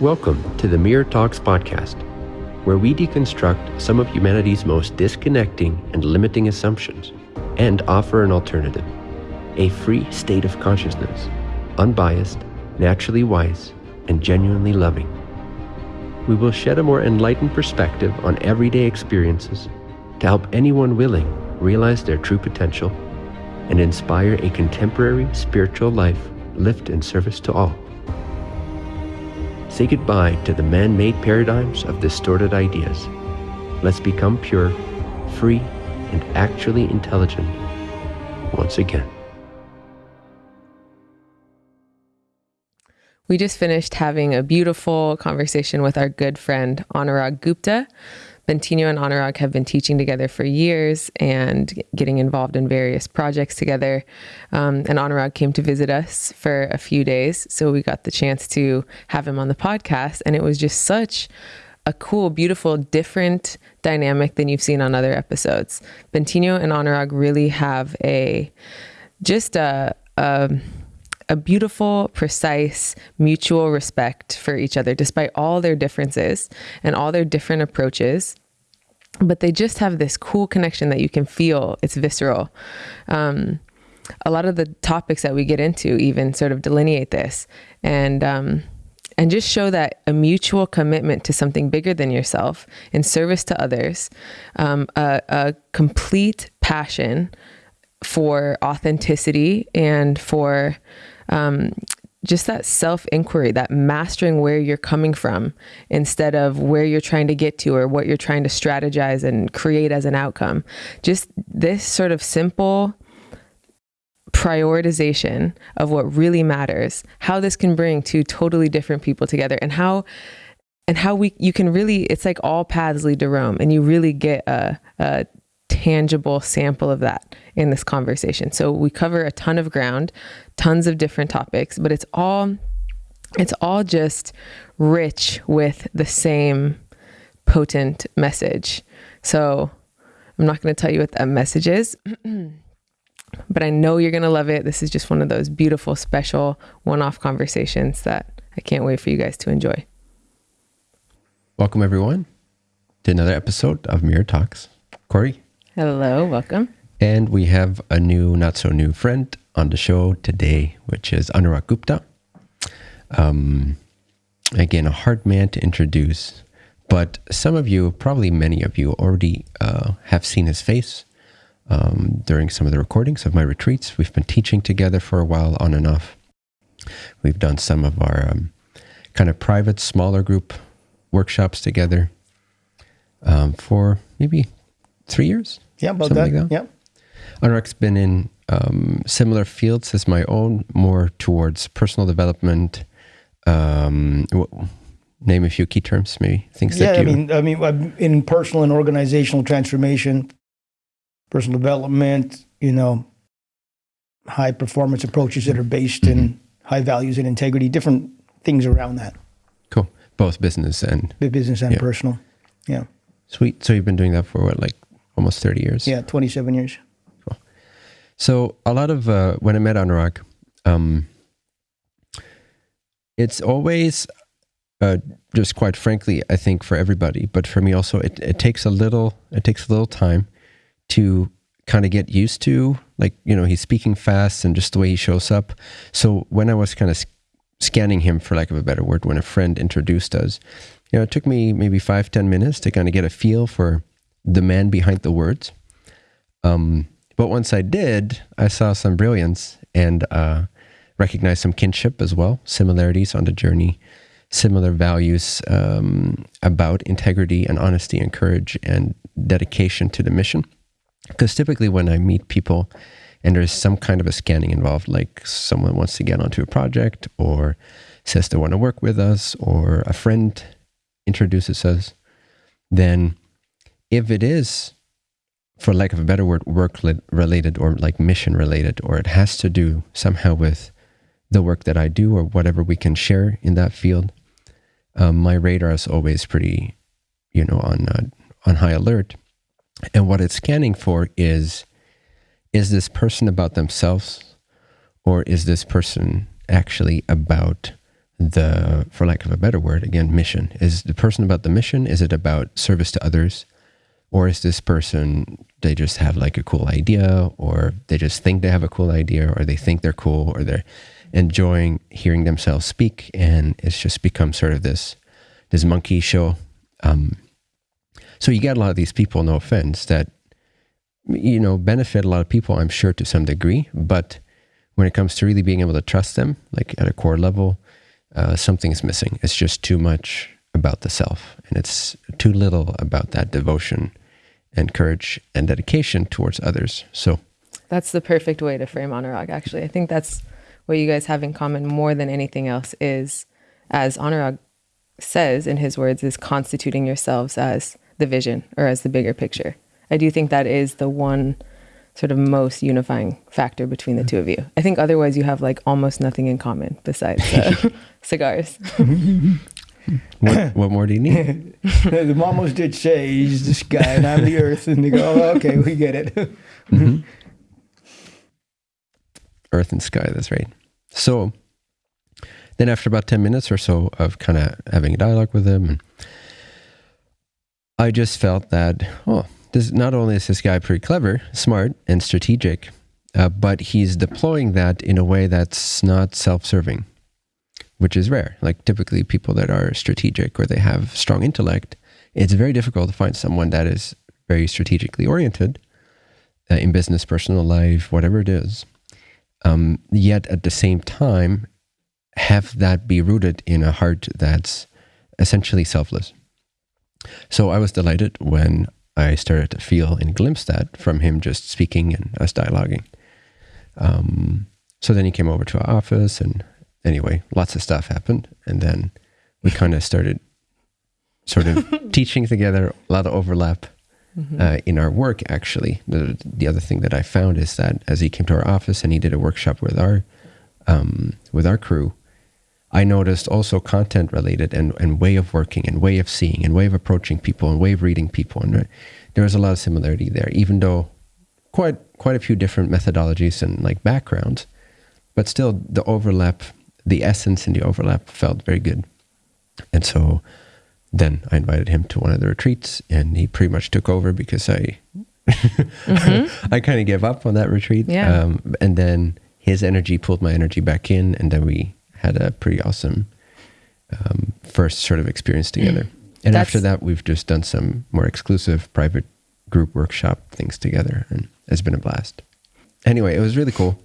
Welcome to the Mirror Talks podcast, where we deconstruct some of humanity's most disconnecting and limiting assumptions and offer an alternative a free state of consciousness, unbiased, naturally wise, and genuinely loving. We will shed a more enlightened perspective on everyday experiences to help anyone willing realize their true potential and inspire a contemporary spiritual life lived in service to all. Say goodbye to the man made paradigms of distorted ideas. Let's become pure, free, and actually intelligent once again. We just finished having a beautiful conversation with our good friend Anurag Gupta. Bentinho and Anurag have been teaching together for years and getting involved in various projects together. Um, and Anurag came to visit us for a few days. So we got the chance to have him on the podcast. And it was just such a cool, beautiful, different dynamic than you've seen on other episodes. Bentinho and Anurag really have a just a, a a beautiful, precise, mutual respect for each other, despite all their differences and all their different approaches. But they just have this cool connection that you can feel. It's visceral. Um, a lot of the topics that we get into even sort of delineate this and um, and just show that a mutual commitment to something bigger than yourself in service to others, um, a, a complete passion for authenticity and for um, just that self inquiry, that mastering where you're coming from instead of where you're trying to get to or what you're trying to strategize and create as an outcome. Just this sort of simple prioritization of what really matters, how this can bring two totally different people together and how and how we you can really it's like all paths lead to Rome and you really get a, a tangible sample of that in this conversation. So we cover a ton of ground, tons of different topics, but it's all it's all just rich with the same potent message. So I'm not going to tell you what that message is. but I know you're going to love it. This is just one of those beautiful, special one off conversations that I can't wait for you guys to enjoy. Welcome, everyone, to another episode of Mirror Talks. Corey, Hello, welcome. And we have a new, not so new friend on the show today, which is Anurag Gupta. Um, again, a hard man to introduce, but some of you, probably many of you, already uh, have seen his face um, during some of the recordings of my retreats. We've been teaching together for a while, on and off. We've done some of our um, kind of private, smaller group workshops together um, for maybe three years yeah, about that. Like that. Yeah. Anurag's been in um, similar fields as my own, more towards personal development. Um, name a few key terms, maybe things yeah, that you. I mean, I mean, in personal and organizational transformation, personal development. You know, high performance approaches that are based mm-hmm. in high values and integrity. Different things around that. Cool. Both business and business and yeah. personal. Yeah. Sweet. So you've been doing that for what, like almost 30 years. Yeah, 27 years. Cool. So a lot of, uh, when I met Anurag, um, it's always, uh, just quite frankly, I think for everybody, but for me also, it, it takes a little, it takes a little time to kind of get used to, like, you know, he's speaking fast and just the way he shows up. So when I was kind of scanning him, for lack of a better word, when a friend introduced us, you know, it took me maybe five, ten minutes to kind of get a feel for the man behind the words. Um, but once I did, I saw some brilliance and uh, recognized some kinship as well, similarities on the journey, similar values um, about integrity and honesty and courage and dedication to the mission. Because typically, when I meet people and there's some kind of a scanning involved, like someone wants to get onto a project or says they want to work with us or a friend introduces us, then if it is, for lack of a better word, work related or like mission related, or it has to do somehow with the work that I do or whatever we can share in that field, um, my radar is always pretty, you know, on uh, on high alert. And what it's scanning for is is this person about themselves or is this person actually about the, for lack of a better word, again, mission? Is the person about the mission? Is it about service to others? Or is this person, they just have like a cool idea, or they just think they have a cool idea, or they think they're cool, or they're enjoying hearing themselves speak, and it's just become sort of this this monkey show. Um, so you get a lot of these people, no offense, that you know benefit a lot of people, I'm sure, to some degree, but when it comes to really being able to trust them, like at a core level, uh, something's missing. It's just too much about the self, and it's too little about that devotion and courage and dedication towards others. So that's the perfect way to frame Anurag. Actually, I think that's what you guys have in common more than anything else is, as Anurag says in his words, is constituting yourselves as the vision or as the bigger picture. I do think that is the one sort of most unifying factor between the two of you. I think otherwise you have like almost nothing in common besides uh, cigars. what, what, more do you need? the mamos did say he's the sky and I'm the earth, and they go, oh, "Okay, we get it." mm-hmm. Earth and sky. That's right. So then, after about ten minutes or so of kind of having a dialogue with him, and I just felt that oh, this not only is this guy pretty clever, smart, and strategic, uh, but he's deploying that in a way that's not self-serving which is rare. Like typically people that are strategic or they have strong intellect, it's very difficult to find someone that is very strategically oriented uh, in business, personal life, whatever it is. Um, yet at the same time, have that be rooted in a heart that's essentially selfless. So I was delighted when I started to feel and glimpse that from him just speaking and us dialoguing. Um, so then he came over to our office and anyway, lots of stuff happened. And then we kind of started sort of teaching together, a lot of overlap mm-hmm. uh, in our work, actually. The, the other thing that I found is that as he came to our office and he did a workshop with our, um, with our crew, I noticed also content related and, and way of working and way of seeing and way of approaching people and way of reading people. And there was a lot of similarity there, even though quite quite a few different methodologies and like backgrounds, but still the overlap the essence and the overlap felt very good. And so then I invited him to one of the retreats and he pretty much took over because I mm-hmm. I kind of gave up on that retreat. Yeah. Um, and then his energy pulled my energy back in and then we had a pretty awesome um, first sort of experience together. And That's, after that, we've just done some more exclusive private group workshop things together and it's been a blast. Anyway, it was really cool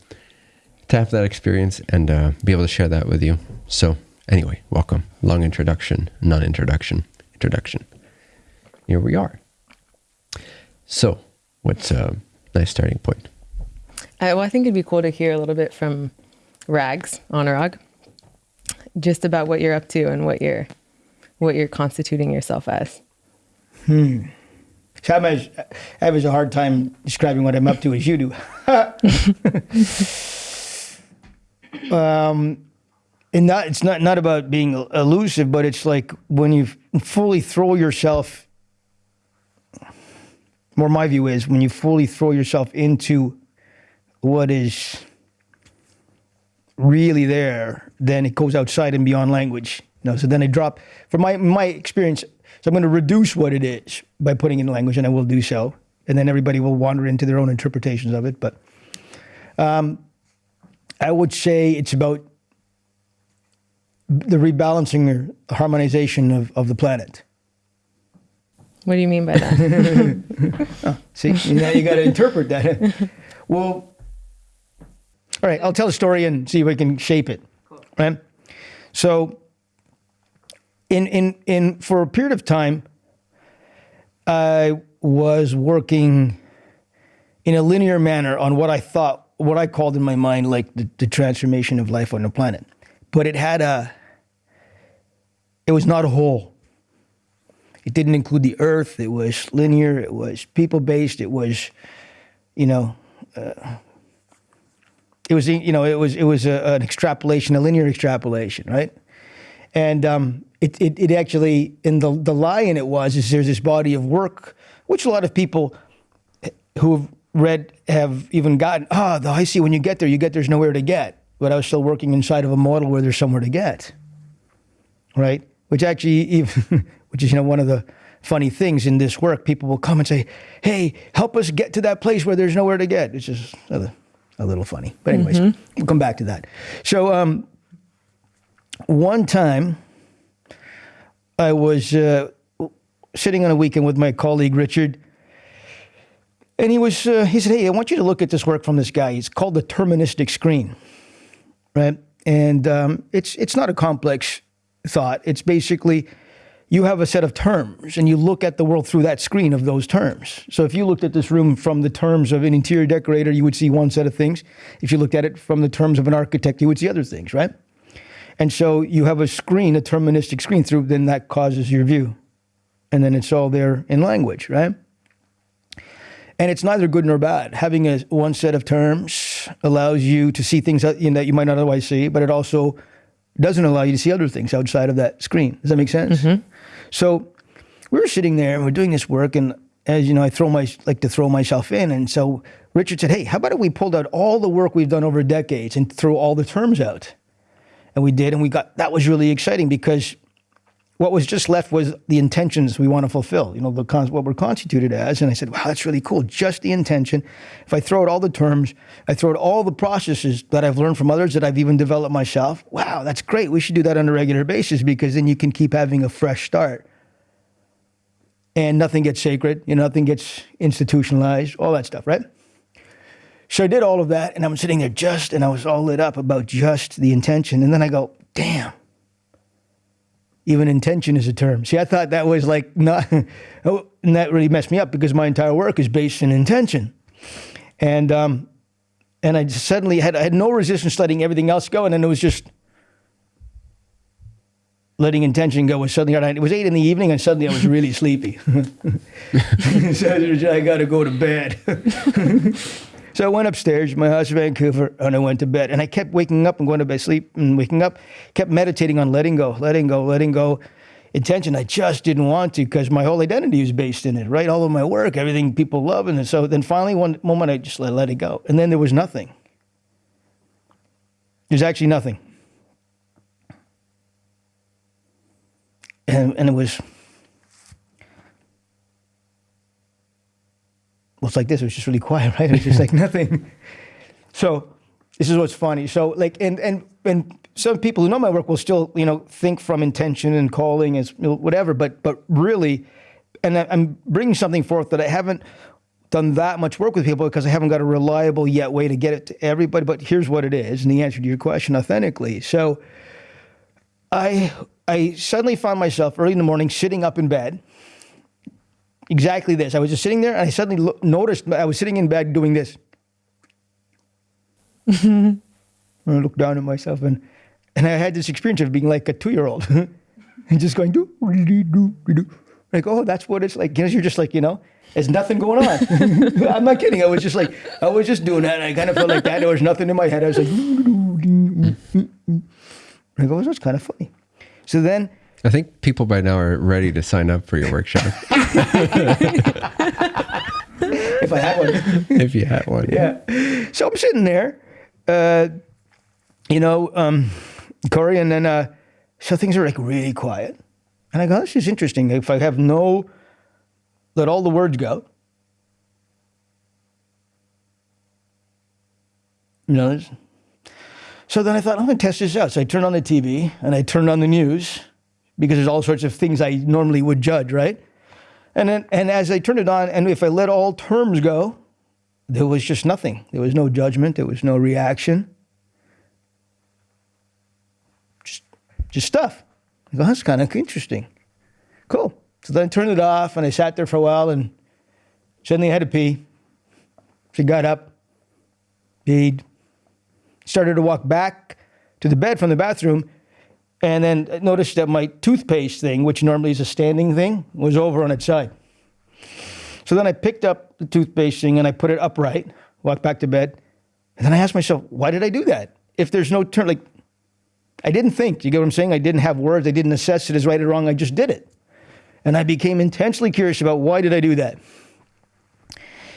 to have that experience and uh, be able to share that with you. So, anyway, welcome. Long introduction, non introduction, introduction. Here we are. So, what's a nice starting point? Uh, well, I think it'd be cool to hear a little bit from Rags, Anurag, just about what you're up to and what you're what you're constituting yourself as. Hmm. So I'm as, I have a hard time describing what I'm up to as you do. um, and not it's not not about being elusive, but it's like when you fully throw yourself. More, my view is when you fully throw yourself into what is really there, then it goes outside and beyond language. You know, so then I drop. From my my experience, so I'm going to reduce what it is by putting in language, and I will do so. And then everybody will wander into their own interpretations of it. But um, I would say it's about the rebalancing or harmonization of, of the planet. What do you mean by that? oh, see, now you got to interpret that. well, all right, I'll tell a story and see if we can shape it. Cool. Right? So, in in in for a period of time, I was working in a linear manner on what I thought what I called in my mind like the, the transformation of life on the planet. But it had a, it was not a whole. It didn't include the earth. It was linear. It was people based. It was, you know, uh, it was you know it was it was a, an extrapolation, a linear extrapolation, right? And um, it, it it actually in the the lie in it was is there's this body of work which a lot of people who read have even gotten, ah, oh, I see when you get there, you get there's nowhere to get. But I was still working inside of a model where there's somewhere to get. right? Which actually, even, which is you know one of the funny things in this work. People will come and say, "Hey, help us get to that place where there's nowhere to get." It's just a, a little funny, but anyways, we'll come back to that. So, um, one time, I was uh, sitting on a weekend with my colleague Richard, and he was uh, he said, "Hey, I want you to look at this work from this guy. It's called the deterministic screen, right? And um, it's it's not a complex thought. It's basically you have a set of terms, and you look at the world through that screen of those terms. So if you looked at this room from the terms of an interior decorator, you would see one set of things. If you looked at it from the terms of an architect, you would see other things, right? And so you have a screen, a deterministic screen through, then that causes your view. And then it's all there in language, right? And it's neither good nor bad. Having a one set of terms allows you to see things that, you know, that you might not otherwise see, but it also doesn't allow you to see other things outside of that screen. Does that make sense? Mm-hmm. So we were sitting there and we're doing this work, and as you know, I throw my like to throw myself in, and so Richard said, "Hey, how about if we pulled out all the work we've done over decades and throw all the terms out?" And we did, and we got that was really exciting because what was just left was the intentions we want to fulfill. You know, the what we're constituted as. And I said, "Wow, that's really cool. Just the intention. If I throw out all the terms, I throw out all the processes that I've learned from others that I've even developed myself. Wow, that's great. We should do that on a regular basis because then you can keep having a fresh start." and nothing gets sacred, you know, nothing gets institutionalized, all that stuff, right? So I did all of that, and I'm sitting there just, and I was all lit up about just the intention. And then I go, damn, even intention is a term. See, I thought that was like not, oh, and that really messed me up because my entire work is based in intention. And, um, and I just suddenly had, I had no resistance letting everything else go, and then it was just, letting intention go was suddenly it was eight in the evening and suddenly I was really sleepy. so I got to go to bed. So I went upstairs, my house in Vancouver, and I went to bed. And I kept waking up and going to bed, sleep and waking up, kept meditating on letting go, letting go, letting go. Intention, I just didn't want to because my whole identity was based in it, right? All of my work, everything people love. And so then finally, one moment, I just let, let it go. And then there was nothing. There's actually nothing. and, and it was it's like this it was just really quiet right? It was just like nothing. So this is what's funny. So like and and and some people who know my work will still you know think from intention and calling as whatever but but really and i'm bringing something forth that i haven't done that much work with people because i haven't got a reliable yet way to get it to everybody but here's what it is and the answer to your question authentically. So i I suddenly found myself early in the morning sitting up in bed. Exactly this. I was just sitting there and I suddenly lo- noticed I was sitting in bed doing this. and I looked down at myself and, and I had this experience of being like a two year old and just going, do, do, do, do. Like, oh, that's what it's like. Because you're just like, you know, there's nothing going on. I'm not kidding. I was just like, I was just doing that. And I kind of felt like that. There was nothing in my head. I was like, I go, oh, that's kind of funny. So then I think people by now are ready to sign up for your workshop. if I had one. if you had one. Yeah. So I'm sitting there, uh, you know, um, Corey, and then uh, so things are like really quiet. And I go, this is interesting. If I have no, let all the words go. You know, so then I thought, I'm going to test this out. So I turned on the TV and I turned on the news because there's all sorts of things I normally would judge, right? And then, and as I turned it on, and if I let all terms go, there was just nothing. There was no judgment. There was no reaction. Just, just stuff. I go, that's kind of interesting. Cool. So then I turned it off, and I sat there for a while, and suddenly I had to pee. She got up, peed, started to walk back to the bed from the bathroom and then noticed that my toothpaste thing, which normally is a standing thing, was over on its side. So then I picked up the toothpaste thing and I put it upright, walked back to bed, and then I asked myself, why did I do that? If there's no turn, like, I didn't think. You get what I'm saying? I didn't have words. I didn't assess it as right or wrong. I just did it. And I became intensely curious about why did I do that?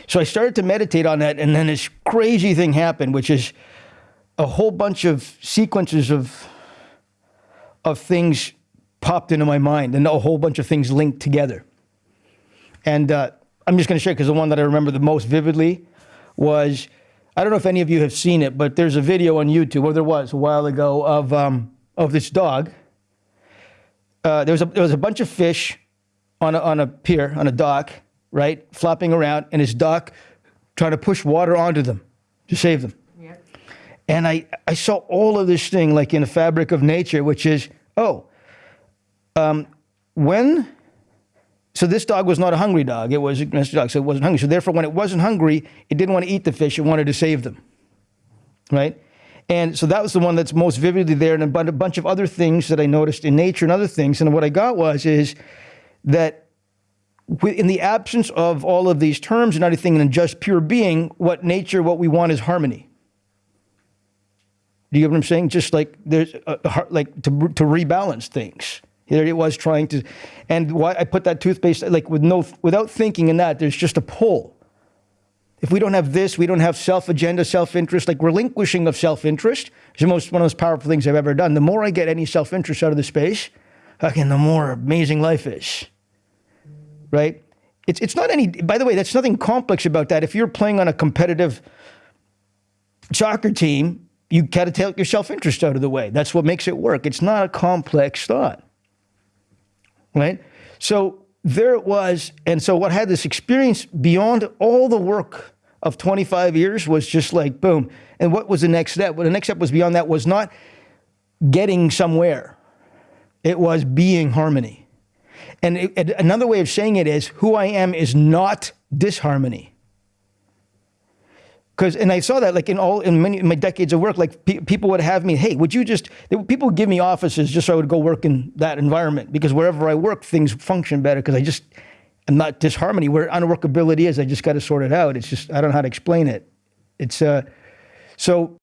So I started to meditate on that, and then this crazy thing happened, which is a whole bunch of sequences of of things popped into my mind, and a whole bunch of things linked together. And uh, I'm just going to share because the one that I remember the most vividly was I don't know if any of you have seen it, but there's a video on YouTube, or there was a while ago, of um, of this dog. Uh, there was a there was a bunch of fish on a, on a pier on a dock, right, flopping around, and his duck trying to push water onto them to save them. Yeah. And I I saw all of this thing like in a fabric of nature, which is oh, um, when so this dog was not a hungry dog. It was a domestic dog, so it wasn't hungry. So therefore, when it wasn't hungry, it didn't want to eat the fish. It wanted to save them, right? And so that was the one that's most vividly there, and a bunch of other things that I noticed in nature and other things. And what I got was is that in the absence of all of these terms and everything, and just pure being, what nature, what we want is harmony. Do you get what I'm saying? Just like there's a, like to to rebalance things. There it was trying to, and why I put that toothpaste like with no without thinking in that. There's just a pull. If we don't have this, we don't have self agenda, self interest, like relinquishing of self interest is the most one of those powerful things I've ever done. The more I get any self interest out of the space, again, the more amazing life is. Right? It's it's not any. By the way, that's nothing complex about that. If you're playing on a competitive soccer team, you got to take your self interest out of the way. That's what makes it work. It's not a complex thought right? So there it was. And so what had this experience beyond all the work of 25 years was just like, boom. And what was the next step? Well, the next step was beyond that was not getting somewhere. It was being harmony. And it, another way of saying it is who I am is not disharmony because and I saw that like in all in many in my decades of work, like pe- people would have me, hey, would you just people would give me offices just so I would go work in that environment because wherever I work, things function better because I just am not disharmony. Where unworkability is, I just got to sort it out. It's just I don't know how to explain it. It's uh, so,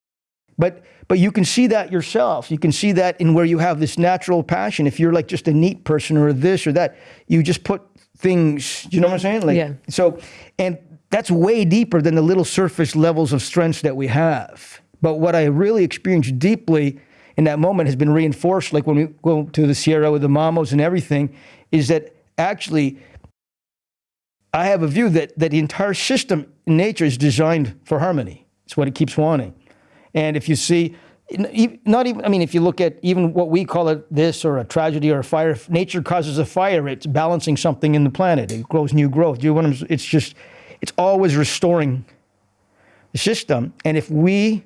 but but you can see that yourself. You can see that in where you have this natural passion. If you're like just a neat person or this or that, you just put things. You know what I'm saying? Like yeah. so, and that's way deeper than the little surface levels of strengths that we have. But what I really experienced deeply in that moment has been reinforced, like when we go to the Sierra with the mamos and everything, is that actually I have a view that, that the entire system in nature is designed for harmony. It's what it keeps wanting. And if you see, not even, I mean, if you look at even what we call it this or a tragedy or a fire, if nature causes a fire, it's balancing something in the planet. It grows new growth. Do you want it's just, it's always restoring the system. And if we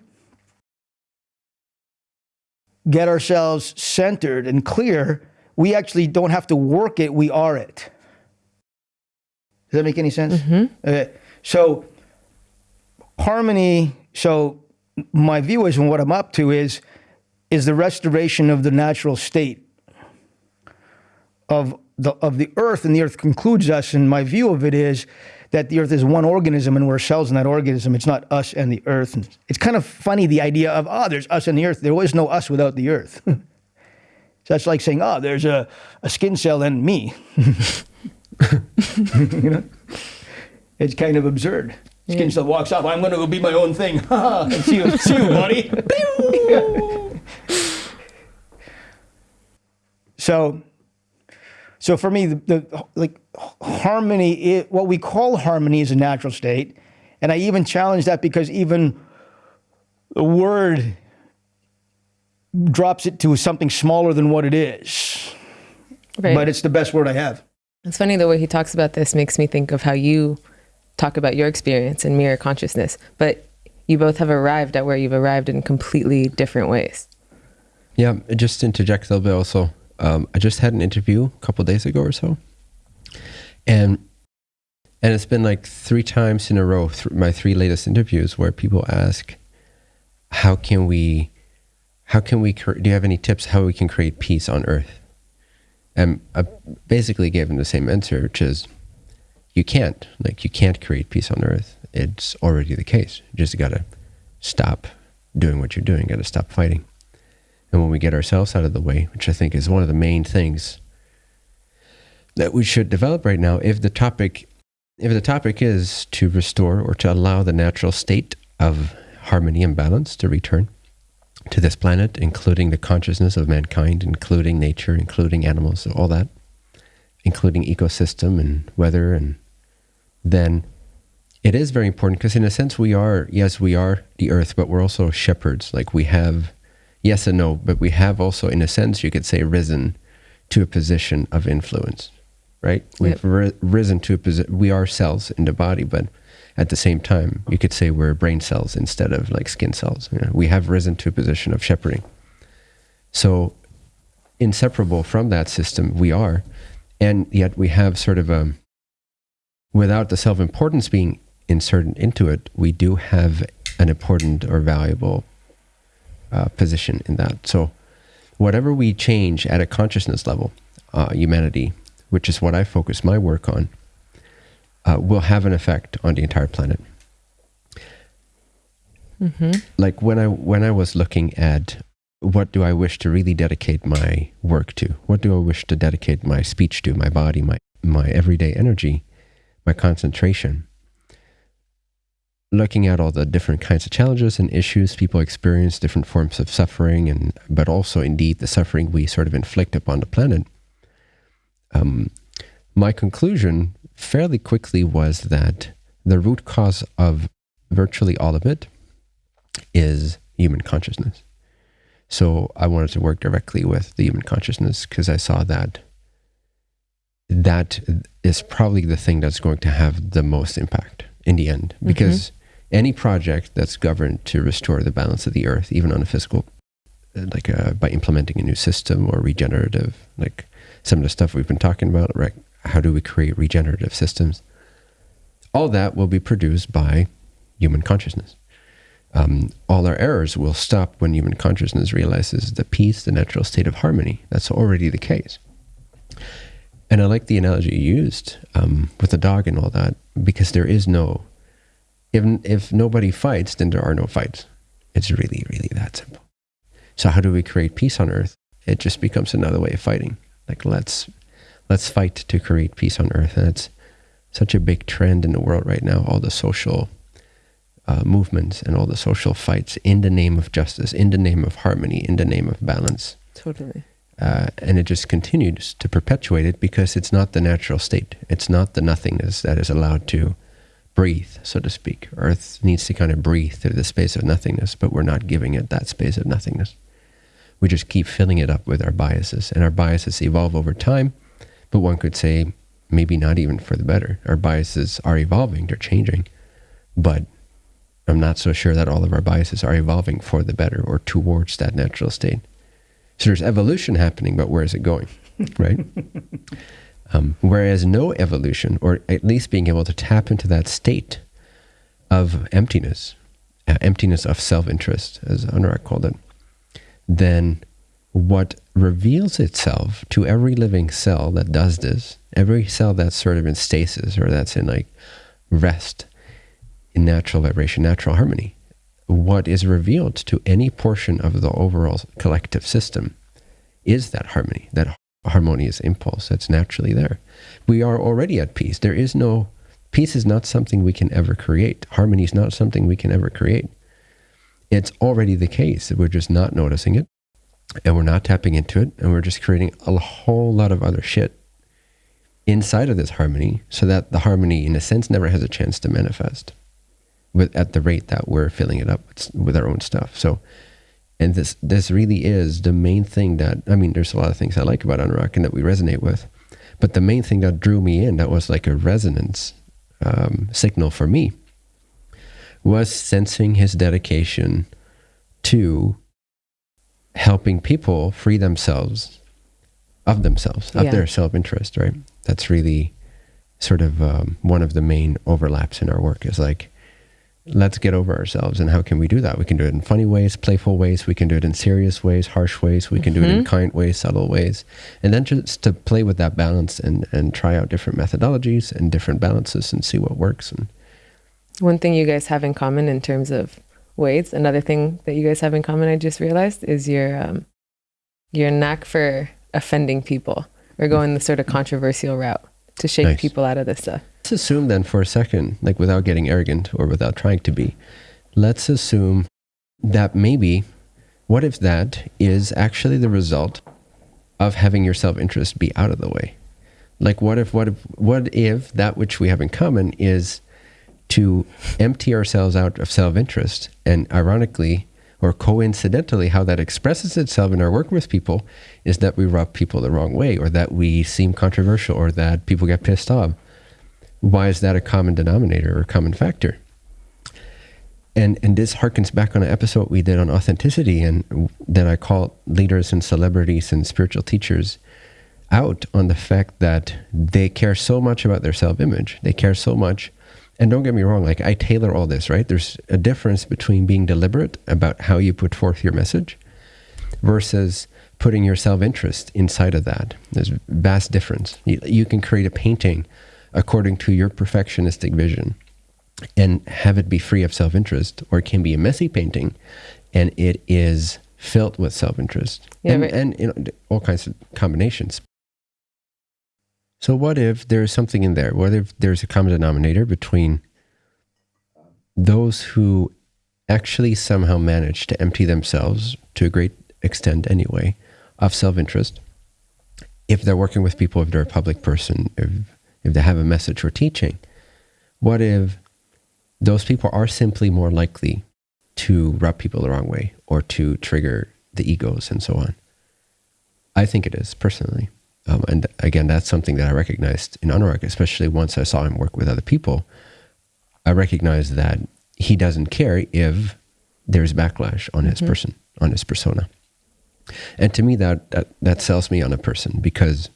get ourselves centered and clear, we actually don't have to work it, we are it. Does that make any sense? Mm-hmm. Okay. So, harmony, so my view is and what I'm up to is is the restoration of the natural state of the of the earth and the earth concludes us and my view of it is that the earth is one organism and we're cells in that organism. It's not us and the earth. And it's kind of funny the idea of, oh, there's us and the earth. There was no us without the earth. so that's like saying, oh, there's a, a skin cell and me. you know? It's kind of absurd. Skin yeah. cell walks off, I'm going to go be my own thing. see, you, see you, buddy. so so for me, the, the like harmony, it, what we call harmony is a natural state, and I even challenge that because even the word drops it to something smaller than what it is. Right. But it's the best word I have. It's funny the way he talks about this makes me think of how you talk about your experience in mirror consciousness, but you both have arrived at where you've arrived in completely different ways. Yeah, just interject a little bit also um, I just had an interview a couple days ago or so, and and it's been like three times in a row, th- my three latest interviews, where people ask, "How can we, how can we, do you have any tips how we can create peace on Earth?" And I basically gave them the same answer, which is, you can't. Like you can't create peace on Earth. It's already the case. You just gotta stop doing what you're doing. Got to stop fighting. And when we get ourselves out of the way, which I think is one of the main things that we should develop right now, if the topic if the topic is to restore or to allow the natural state of harmony and balance to return, to this planet, including the consciousness of mankind, including nature, including animals, all that, including ecosystem and weather, and then it is very important because, in a sense, we are, yes, we are the earth, but we're also shepherds. Like we have, yes and no, but we have also, in a sense, you could say, risen to a position of influence, right? We've Yep. ri- risen to a position, we are cells in the body, but at the same time, you could say we're brain cells instead of like skin cells. You know, we have risen to a position of shepherding. So, inseparable from that system, we are. And yet, we have sort of a, without the self importance being inserted into it, we do have an important or valuable uh, position in that. So, whatever we change at a consciousness level, uh, humanity, which is what I focus my work on, uh, will have an effect on the entire planet. Like when I when I was looking at what do I wish to really dedicate my work to? What do I wish to dedicate my speech to, my body, my my everyday energy, my concentration? Looking at all the different kinds of challenges and issues people experience, different forms of suffering, and but also indeed the suffering we sort of inflict upon the planet. Um, my conclusion fairly quickly was that the root cause of virtually all of it is human consciousness. So I wanted to work directly with the human consciousness because I saw that that is probably the thing that's going to have the most impact in the end. Because any project that's governed to restore the balance of the earth, even on a physical, uh, like uh, by implementing a new system or regenerative, like some of the stuff we've been talking about, right? How do we create regenerative systems? All that will be produced by human consciousness um, all our errors will stop when human consciousness realizes the peace, the natural state of harmony. That's already the case. And I like the analogy you used um, with the dog and all that, because there is no, if, if nobody fights, then there are no fights. It's really, really that simple. So how do we create peace on earth? It just becomes another way of fighting. Like let's let's fight to create peace on earth, and it's such a big trend in the world right now. All the social uh, movements and all the social fights in the name of justice, in the name of harmony, in the name of balance. Totally. Uh, and it just continues to perpetuate it because it's not the natural state. It's not the nothingness that is allowed to breathe, so to speak. Earth needs to kind of breathe through the space of nothingness, but we're not giving it that space of nothingness. We just keep filling it up with our biases, and our biases evolve over time. But one could say maybe not even for the better. Our biases are evolving, they're changing, but I'm not so sure that all of our biases are evolving for the better or towards that natural state. So there's evolution happening, but where is it going? Right? Um, whereas no evolution, or at least being able to tap into that state of emptiness, uh, emptiness of self interest, as Anurag called it, then what reveals itself to every living cell that does this, every cell that's sort of in stasis or that's in like rest, in natural vibration, natural harmony, what is revealed to any portion of the overall collective system is that harmony, that harmonious impulse that's naturally there. We are already at peace. There is no, peace is not something we can ever create. Harmony is not something we can ever create. It's already the case. We're just not noticing it and we're not tapping into it and we're just creating a whole lot of other shit inside of this harmony so that the harmony, in a sense, never has a chance to manifest with at the rate that we're filling it up with, with our own stuff. So, and this this really is the main thing that I mean. There's a lot of things I like about Anurag and that we resonate with, but the main thing that drew me in, that was like a resonance um, signal for me, was sensing his dedication to helping people free themselves of themselves, of Yeah. their self interest. Right. That's really sort of um, one of the main overlaps in our work. Is like let's get over ourselves. And how can we do that? We can do it in funny ways, playful ways. We can do it in serious ways, harsh ways. We can do it in kind ways, subtle ways. And then just to play with that balance and, and try out different methodologies and different balances and see what works. And One thing you guys have in common in terms of weights, another thing that you guys have in common, I just realized, is your um, your knack for offending people or going the sort of controversial route to shake Nice. people out of this stuff. Let's assume then for a second, like without getting arrogant or without trying to be, let's assume that maybe what if that is actually the result of having your self-interest be out of the way? Like what if what if what if that which we have in common is to empty ourselves out of self-interest and ironically or coincidentally how that expresses itself in our work with people is that we rub people the wrong way or that we seem controversial or that people get pissed off why is that a common denominator or common factor and and this harkens back on an episode we did on authenticity and that i call leaders and celebrities and spiritual teachers out on the fact that they care so much about their self-image they care so much and don't get me wrong, like I tailor all this, right? There's a difference between being deliberate about how you put forth your message versus putting your self interest inside of that. There's vast difference. You, you, can create a painting according to your perfectionistic vision and have it be free of self interest, or it can be a messy painting and it is filled with self interest yeah, and, right. and you know, all kinds of combinations. So, what if there is something in there? What if there's a common denominator between those who actually somehow manage to empty themselves to a great extent, anyway, of self interest? If they're working with people, if they're a public person, if, if they have a message or teaching, what if those people are simply more likely to rub people the wrong way or to trigger the egos and so on? I think it is personally. Um, and again, that's something that I recognized in Anurag, especially once I saw him work with other people. I recognized that he doesn't care if there's backlash on his mm-hmm. person, on his persona. And to me, that, that, that sells me on a person because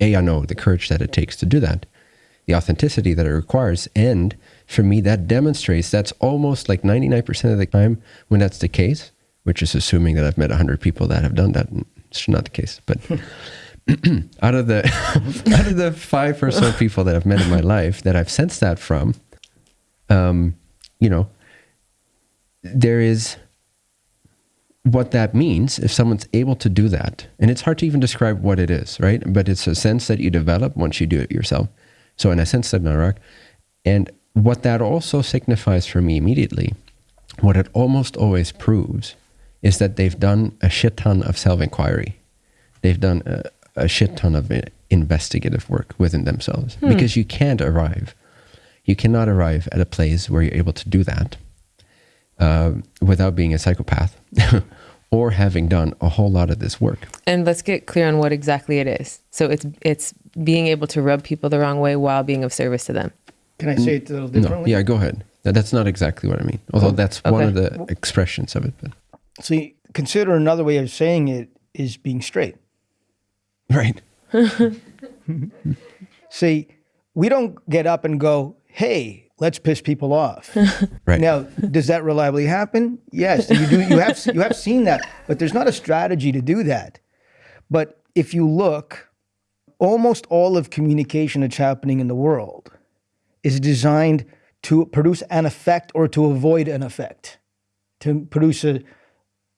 A, I know the courage that it takes to do that, the authenticity that it requires. And for me, that demonstrates that's almost like 99% of the time when that's the case, which is assuming that I've met 100 people that have done that. It's not the case. But out of the out of the five or so people that I've met in my life that I've sensed that from, um, you know, there is what that means if someone's able to do that, and it's hard to even describe what it is, right? But it's a sense that you develop once you do it yourself. So, in a sense, that Narak, and what that also signifies for me immediately, what it almost always proves, is that they've done a shit ton of self inquiry. They've done a, a shit ton of investigative work within themselves hmm. because you can't arrive. You cannot arrive at a place where you're able to do that uh, without being a psychopath or having done a whole lot of this work. And let's get clear on what exactly it is. So it's it's being able to rub people the wrong way while being of service to them. Can I say it a little differently? No, yeah, go ahead. That's not exactly what I mean. Although oh, that's okay. one of the expressions of it. But. So consider another way of saying it is being straight. Right. See, we don't get up and go, hey, let's piss people off. right. Now, does that reliably happen? Yes. You do you have you have seen that, but there's not a strategy to do that. But if you look, almost all of communication that's happening in the world is designed to produce an effect or to avoid an effect, to produce a,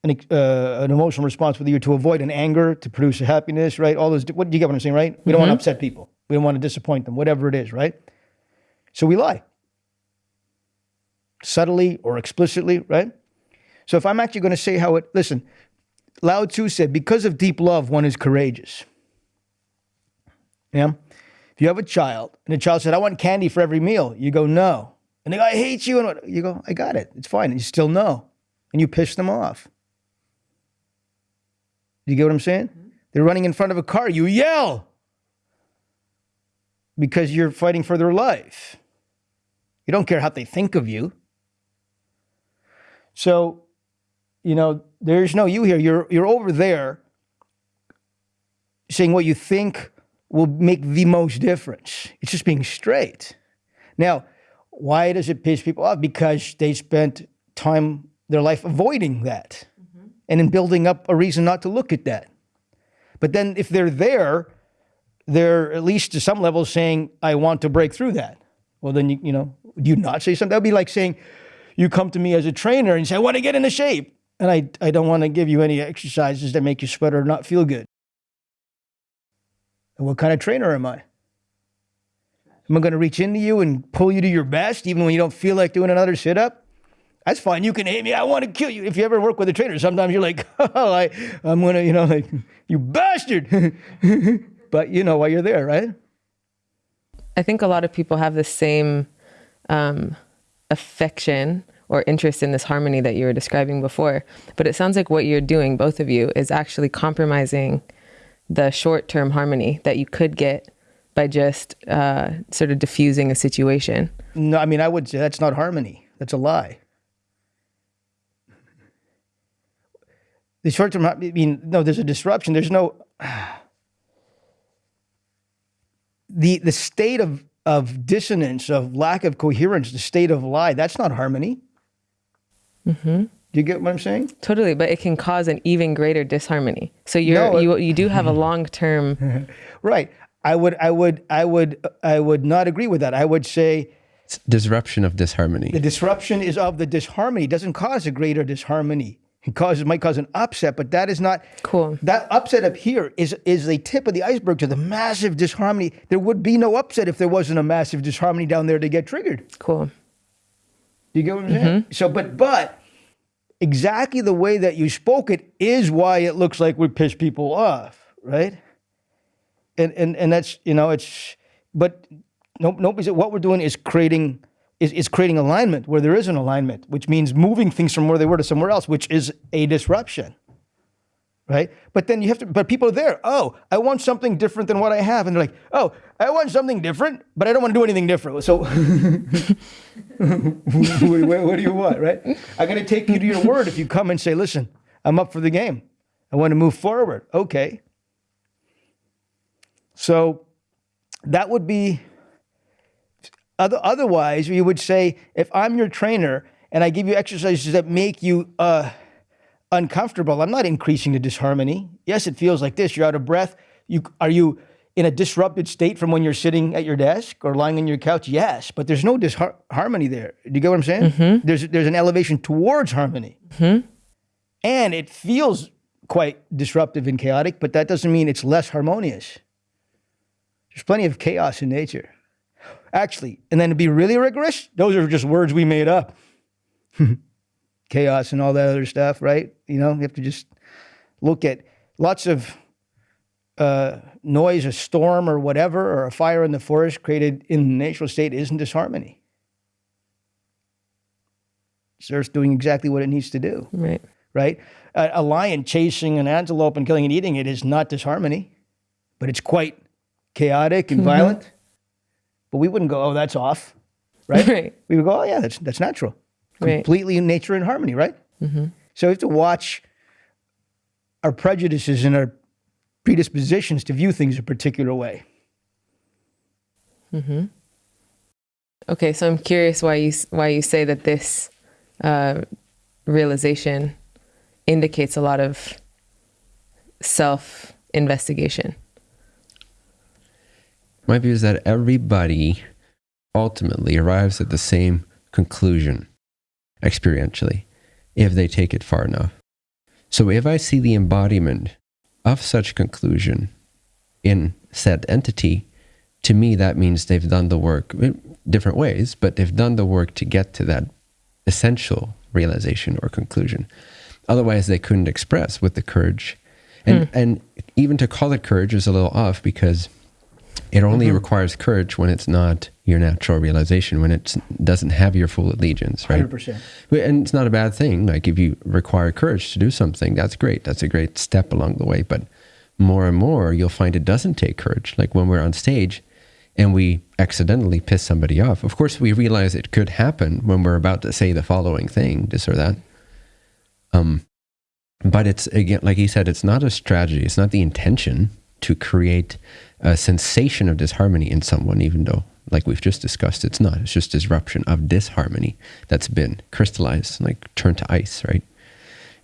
an, uh, an emotional response with you to avoid an anger, to produce a happiness, right? All those, what do you get what I'm saying, right? We don't mm-hmm. want to upset people. We don't want to disappoint them, whatever it is, right? So we lie. Subtly or explicitly, right? So if I'm actually going to say how it, listen, Lao Tzu said, because of deep love, one is courageous. Yeah? If you have a child and the child said, I want candy for every meal, you go, no. And they go, I hate you. And you go, I got it. It's fine. And you still no. And you piss them off. You get what I'm saying? Mm-hmm. They're running in front of a car. You yell because you're fighting for their life. You don't care how they think of you. So, you know, there's no you here. You're you're over there saying what you think will make the most difference. It's just being straight. Now, why does it piss people off? Because they spent time their life avoiding that mm-hmm. and in building up a reason not to look at that. But then if they're there, they're at least to some level saying, I want to break through that. Well, then, you, you know, do you not say something? That would be like saying, you come to me as a trainer and say, I want to get into shape. And I, I don't want to give you any exercises that make you sweat or not feel good. And what kind of trainer am I? Am I going to reach into you and pull you to your best even when you don't feel like doing another sit up? That's fine. You can hate me. I want to kill you. If you ever work with a trainer, sometimes you're like, oh, I, I'm gonna, you know, like you bastard. but you know why you're there, right? I think a lot of people have the same um, affection or interest in this harmony that you were describing before. But it sounds like what you're doing, both of you, is actually compromising the short term harmony that you could get by just uh, sort of diffusing a situation. No, I mean, I would say that's not harmony. That's a lie. The short term, I mean, no, there's a disruption. There's no. The, the state of, of dissonance, of lack of coherence, the state of lie, that's not harmony. Mm-hmm. Do you get what I'm saying? Totally, but it can cause an even greater disharmony. So you're No, you you do have a long term. Right. I would, I would, I would, I would not agree with that. I would say It's disruption of disharmony. the disruption is of the disharmony. It doesn't cause a greater disharmony. It causes might cause an upset, but that is not Cool. That upset up here is is the tip of the iceberg to the massive disharmony. There would be no upset if there wasn't a massive disharmony down there to get triggered. Cool. You get what I'm saying? Mm-hmm. So, but but exactly the way that you spoke it is why it looks like we piss people off, right? And and and that's you know it's but no nobody's what we're doing is creating is, is creating alignment where there is an alignment, which means moving things from where they were to somewhere else, which is a disruption. Right? But then you have to but people are there, oh, I want something different than what I have. And they're like, oh, I want something different, but I don't want to do anything different. So what, what- do you want, right? I'm going to take you to your word if you come and say, listen, I'm up for the game. I want to move forward. Okay. So that would be, otherwise, you would say, if I'm your trainer and I give you exercises that make you uh, uncomfortable, I'm not increasing the disharmony. Yes, it feels like this. You're out of breath. You, are you in a disrupted state from when you're sitting at your desk or lying on your couch? Yes, but there's no disharmony there. Do you get what I'm saying? There's there's an elevation towards harmony, and it feels quite disruptive and chaotic, but that doesn't mean it's less harmonious. There's plenty of chaos in nature, actually. And then to be really rigorous, those are just words we made up. chaos and all that other stuff, right? You know, you have to just look at lots of uh, noise, a storm or whatever, or a fire in the forest created in the natural state isn't disharmony. It's Earth doing exactly what it needs to do, Right. right? A, a lion chasing an antelope and killing and eating it is not disharmony, but it's quite chaotic and violent. But we wouldn't go, oh, that's off, right? Right. We would go, oh, yeah, that's, that's natural. Right. Completely in nature and harmony, right? So we have to watch our prejudices and our predispositions to view things a particular way. Okay, so I'm curious why you why you say that this uh, realization indicates a lot of self investigation. My view is that everybody ultimately arrives at the same conclusion experientially if they take it far enough. So if I see the embodiment of such conclusion in said entity, to me that means they've done the work in different ways, but they've done the work to get to that essential realization or conclusion. Otherwise, they couldn't express with the courage. And, hmm. and even to call it courage is a little off because it only requires courage when it's not your natural realization, when it doesn't have your full allegiance, right? 100%. And it's not a bad thing. Like if you require courage to do something, that's great. That's a great step along the way. But more and more, you'll find it doesn't take courage. Like when we're on stage and we accidentally piss somebody off. Of course, we realize it could happen when we're about to say the following thing, this or that. Um, but it's again, like he said, it's not a strategy. It's not the intention to create a sensation of disharmony in someone, even though, like we've just discussed, it's not. It's just disruption of disharmony that's been crystallized, like turned to ice, right?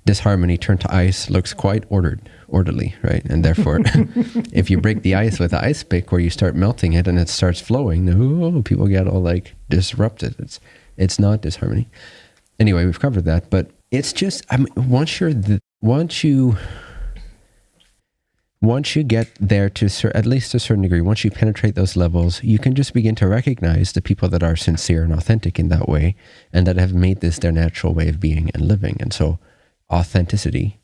Disharmony turned to ice looks quite ordered, orderly, right? And therefore, if you break the ice with an ice pick or you start melting it and it starts flowing, oh, people get all like disrupted. It's it's not disharmony. Anyway, we've covered that, but it's just I mean, once you're the, once you once you get there to at least a certain degree, once you penetrate those levels, you can just begin to recognize the people that are sincere and authentic in that way and that have made this their natural way of being and living. And so authenticity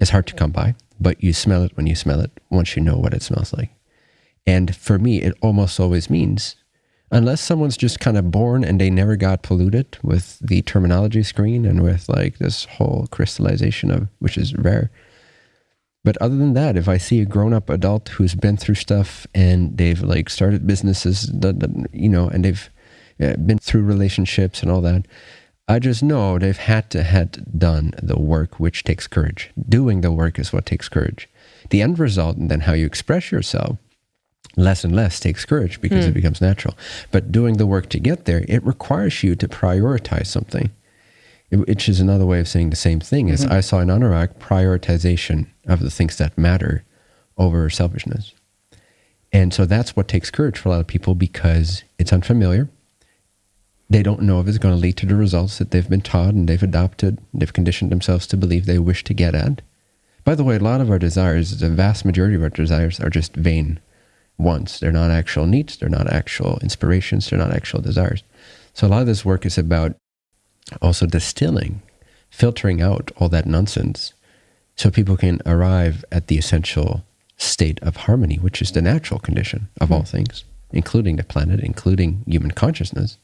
is hard to come by, but you smell it when you smell it once you know what it smells like. And for me, it almost always means, unless someone's just kind of born and they never got polluted with the terminology screen and with like this whole crystallization of, which is rare. But other than that, if I see a grown up adult who's been through stuff and they've like started businesses, that, that, you know, and they've uh, been through relationships and all that, I just know they've had to had done the work, which takes courage. Doing the work is what takes courage. The end result, and then how you express yourself, less and less takes courage because Hmm. it becomes natural. But doing the work to get there, it requires you to prioritize something, which is another way of saying the same thing. Is mm-hmm. I saw in Anurag prioritization of the things that matter over selfishness. And so that's what takes courage for a lot of people because it's unfamiliar. They don't know if it's going to lead to the results that they've been taught and they've adopted, they've conditioned themselves to believe they wish to get at. By the way, a lot of our desires, the vast majority of our desires, are just vain wants. They're not actual needs, they're not actual inspirations, they're not actual desires. So a lot of this work is about also distilling, filtering out all that nonsense so people can arrive at the essential state of harmony, which is the natural condition of all things, including the planet, including human consciousness.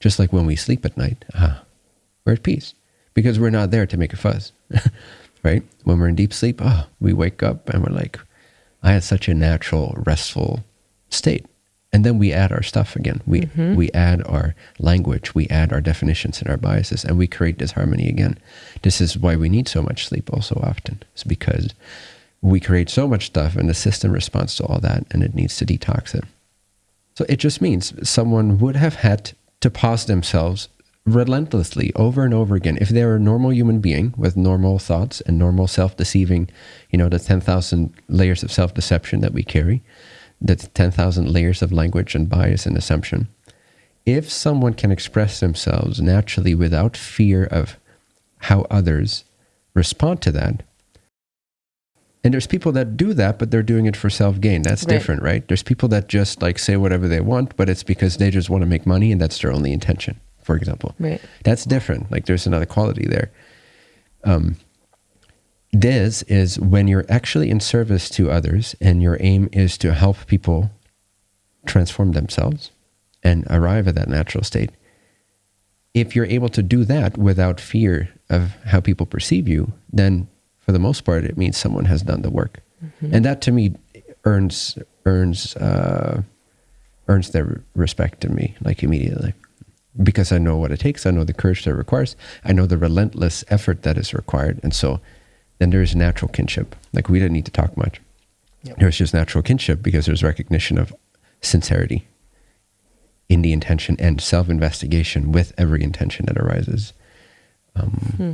Just like when we sleep at night, ah, we're at peace because we're not there to make a fuss, right? When we're in deep sleep, ah, we wake up and we're like, I had such a natural, restful state. And then we add our stuff again. We mm-hmm. we add our language, we add our definitions and our biases, and we create disharmony again. This is why we need so much sleep also often. It's because we create so much stuff and the system responds to all that and it needs to detox it. So it just means someone would have had to pause themselves relentlessly over and over again. If they're a normal human being with normal thoughts and normal self deceiving, you know, the 10,000 layers of self deception that we carry, the 10,000 layers of language and bias and assumption, if someone can express themselves naturally without fear of how others respond to that, and there's people that do that, but they're doing it for self gain. That's Right. different, right? There's people that just like say whatever they want, but it's because they just want to make money and that's their only intention, for example. Right. That's different. Like there's another quality there. Um, this is when you're actually in service to others and your aim is to help people transform themselves and arrive at that natural state. If you're able to do that without fear of how people perceive you, then for the most part, it means someone has done the work, and that to me earns earns uh, earns their respect to me like immediately because I know what it takes. I know the courage that it requires. I know the relentless effort that is required, and so then there is natural kinship. Like we didn't need to talk much. Yep. There's just natural kinship because there's recognition of sincerity in the intention and self-investigation with every intention that arises. Um, Hmm.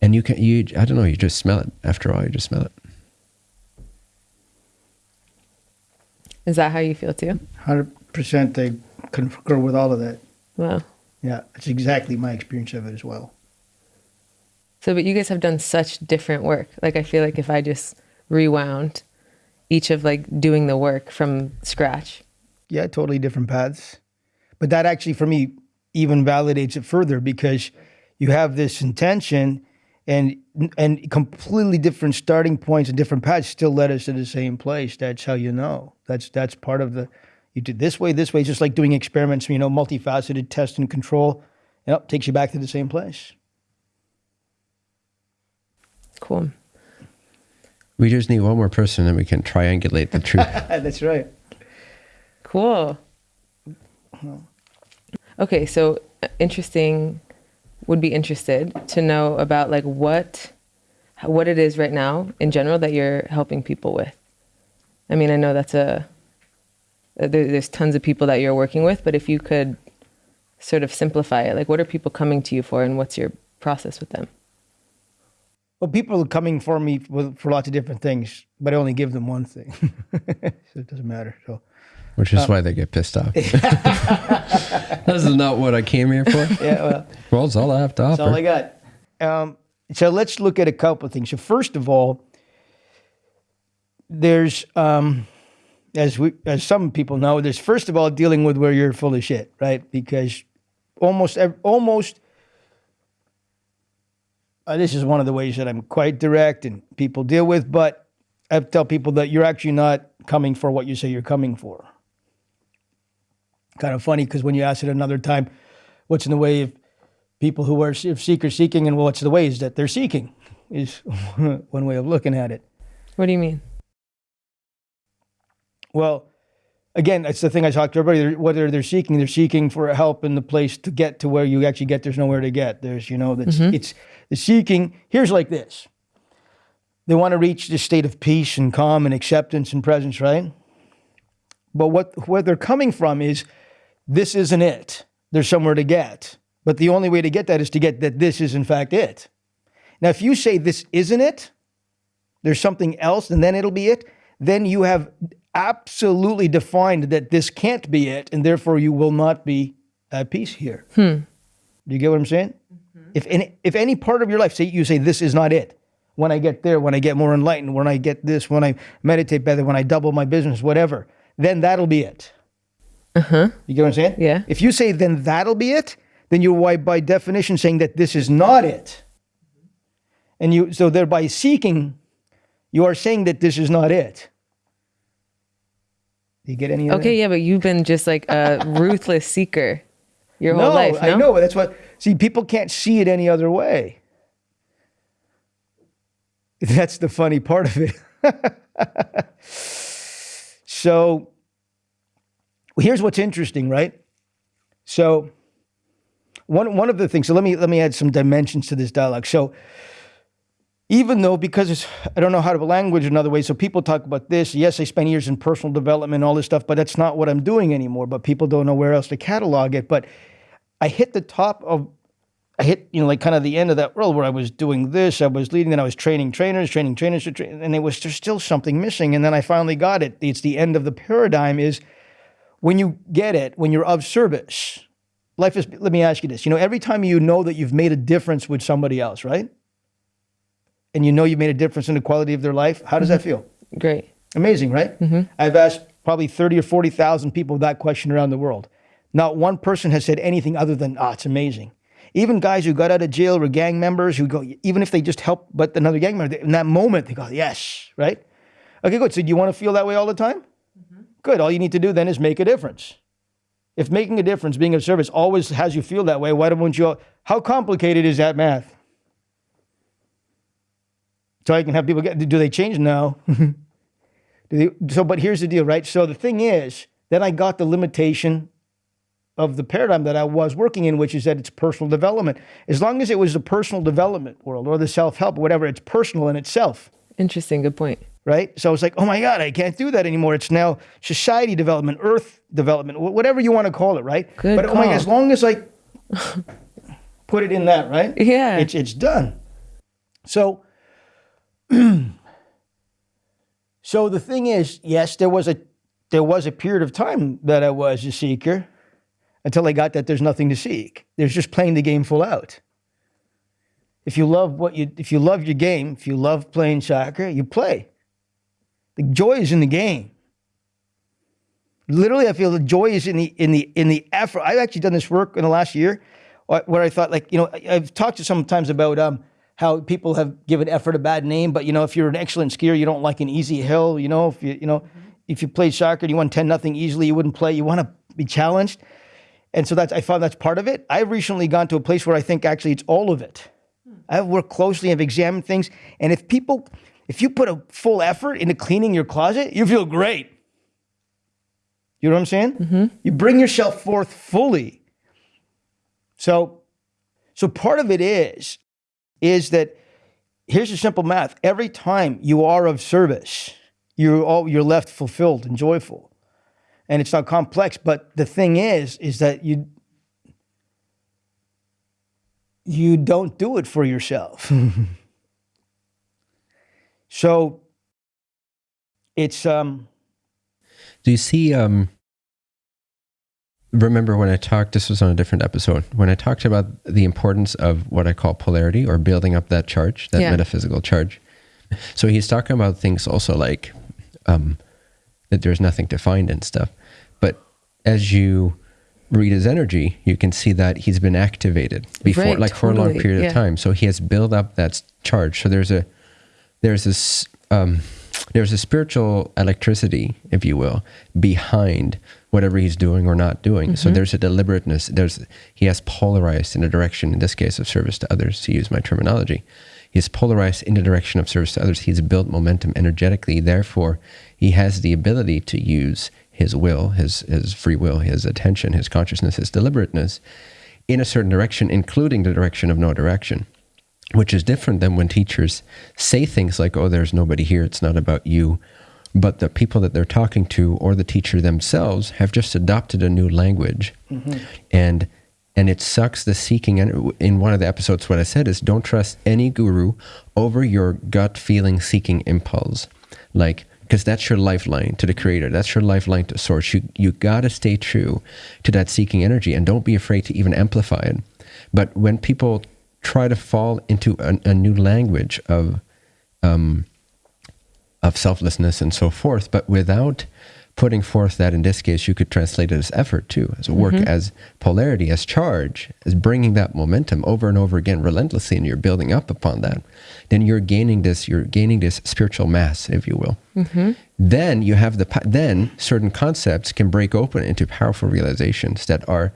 And you can you I don't know you just smell it after all you just smell it. Is that how you feel too? Hundred percent, I concur with all of that. Wow. Yeah, it's exactly my experience of it as well. So, but you guys have done such different work. Like, I feel like if I just rewound each of like doing the work from scratch. Yeah, totally different paths. But that actually, for me, even validates it further because you have this intention and and completely different starting points and different paths still led us to the same place. That's how you know. That's that's part of the you do this way, this way, it's just like doing experiments, you know, multifaceted test and control. Yep, takes you back to the same place. Cool. We just need one more person and we can triangulate the truth. That's right. Cool. Okay, so uh, interesting. Would be interested to know about like what what it is right now in general that you're helping people with. I mean, I know that's a uh, there, there's tons of people that you're working with, but if you could sort of simplify it, like what are people coming to you for, and what's your process with them? Well, people are coming for me for, for lots of different things, but I only give them one thing. so it doesn't matter. So which is why they get pissed off. this is not what I came here for. yeah, well, Well, it's all I have to that's all I got. Um, so let's look at a couple of things. So first of all, there's um, as we as some people know, there's first of all dealing with where you're full of shit, right? Because almost almost uh, this is one of the ways that I'm quite direct and people deal with, but I tell people that you're actually not coming for what you say you're coming for. Kind of funny because when you ask it another time, what's in the way of people who are seeker seeking, and what's the way is that they're seeking is one way of looking at it. What do you mean? Well, again, it's the thing I talked to everybody. Whether they're seeking, they're seeking for help in the place to get to where you actually get. There's nowhere to get. There's, you know, that's mm-hmm. it's the seeking. Here's like this. They want to reach this state of peace and calm and acceptance and presence, right? But what where they're coming from is this isn't it. There's somewhere to get. But the only way to get that is to get that this is in fact it. Now, if you say this isn't it, there's something else, and then it'll be it, then you have absolutely defined that this can't be it, and therefore you will not be at peace here. Do you get what I'm saying? If any, if any part of your life, say you say this is not it. When I get there, when I get more enlightened, when I get this, when I meditate better, when I double my business, whatever, then that'll be it. Uh-huh. You get what I'm saying? Yeah. If you say then that'll be it, then you're by, by definition saying that this is not it. And you so thereby seeking, you are saying that this is not it. You get any of that? Okay, yeah, but you've been just like a ruthless seeker your whole no, life. No, I know. That's what. See, people can't see it any other way. That's the funny part of it. so, here's what's interesting, right? So, one one of the things. So let me let me add some dimensions to this dialogue. So, even though because it's I don't know how to language another way. So people talk about this. Yes, I spent years in personal development all this stuff, but that's not what I'm doing anymore. But people don't know where else to catalog it. But I hit the top of I hit, you know, like kind of the end of that world where I was doing this, I was leading, and I was training trainers, training trainers, and it was there's still something missing. And then I finally got it. It's the end of the paradigm is when you get it, when you're of service. Life is, let me ask you this. You know, every time you know that you've made a difference with somebody else, right? And you know you've made a difference in the quality of their life, how does that mm-hmm. feel? great. Amazing, right? Mm-hmm. I've asked probably 30 or 40,000 people that question around the world. Not one person has said anything other than, ah, it's amazing. Even guys who got out of jail were gang members who go, even if they just help but another gang member, in that moment, they go, yes, right? Okay, good. So do you want to feel that way all the time? Mm-hmm. Good. All you need to do then is make a difference. If making a difference, being of service, always has you feel that way, why don't you? How complicated is that math? So I can have people get. Do they change? No. Mm-hmm. do they, so, but here's the deal, right? So the thing is, then I got the limitation of the paradigm that I was working in, which is that it's personal development. As long as it was the personal development world or the self help, whatever, it's personal in itself Interesting. Good point. right? So it's like, oh my God, I can't do that anymore. It's now society development, earth development, whatever you want to call it, right? Good but oh my. God, as long as I put it in that, right? Yeah. It's it's done. So so the thing is, yes, there was a there was a period of time that I was a seeker until I got that there's nothing to seek. There's just playing the game full out. If you love what you if you love your game, if you love playing soccer, you play. The joy is in the game. Literally, I feel the joy is in the in the in the effort. I've actually done this work in the last year, uh, where I thought, like, you know, I've talked to sometimes about um, how people have given effort a bad name. But you know, if you're an excellent skier, you don't like an easy hill. You know, if you you know, mm-hmm. if you played soccer and you won ten nothing easily, you wouldn't play. You want to be challenged, and so that's I found that's part of it. I've recently gone to a place where I think actually it's all of it. Hmm. I've worked closely, I've examined things, and if people, if you put a full effort into cleaning your closet, you feel great. You know what I'm saying? Mm-hmm. You bring yourself forth fully. So, so part of it is, is that here's the simple math. Every time you are of service, you're all you're left fulfilled and joyful. And it's not complex, but the thing is, is that you you don't do it for yourself. so it's um Do you see? Um, remember when I talked? This was on a different episode. When I talked about the importance of what I call polarity or building up that charge, that Yeah. metaphysical charge. So he's talking about things also like um, that there's nothing to find and stuff. But as you read his energy, you can see that he's been activated before, Right, like for a long period yeah. of time. So he has built up that charge. So there's a there's this um, there's a spiritual electricity, if you will, behind whatever he's doing or not doing. Mm-hmm. So there's a deliberateness. There's he has polarized in a direction. In this case, of service to others, to use my terminology. He's polarized in the direction of service to others. He's built momentum energetically. Therefore, he has the ability to use his will, his his free will, his attention, his consciousness, his deliberateness in a certain direction, including the direction of no direction which is different than when teachers say things like, oh, there's nobody here, it's not about you. But the people that they're talking to or the teacher themselves have just adopted a new language. And and it sucks the seeking. And in one of the episodes, what I said is don't trust any guru over your gut feeling seeking impulse. Like, because that's your lifeline to the creator. That's your lifeline to source. You, you got to stay true to that seeking energy and don't be afraid to even amplify it. But when people try to fall into a, a new language of um, of selflessness and so forth, but without putting forth that in this case you could translate it as effort too, as a work, mm-hmm. as polarity, as charge, as bringing that momentum over and over again relentlessly, and you're building up upon that. Then you're gaining this, you're gaining this spiritual mass, if you will. Mm-hmm. Then you have the then certain concepts can break open into powerful realizations that are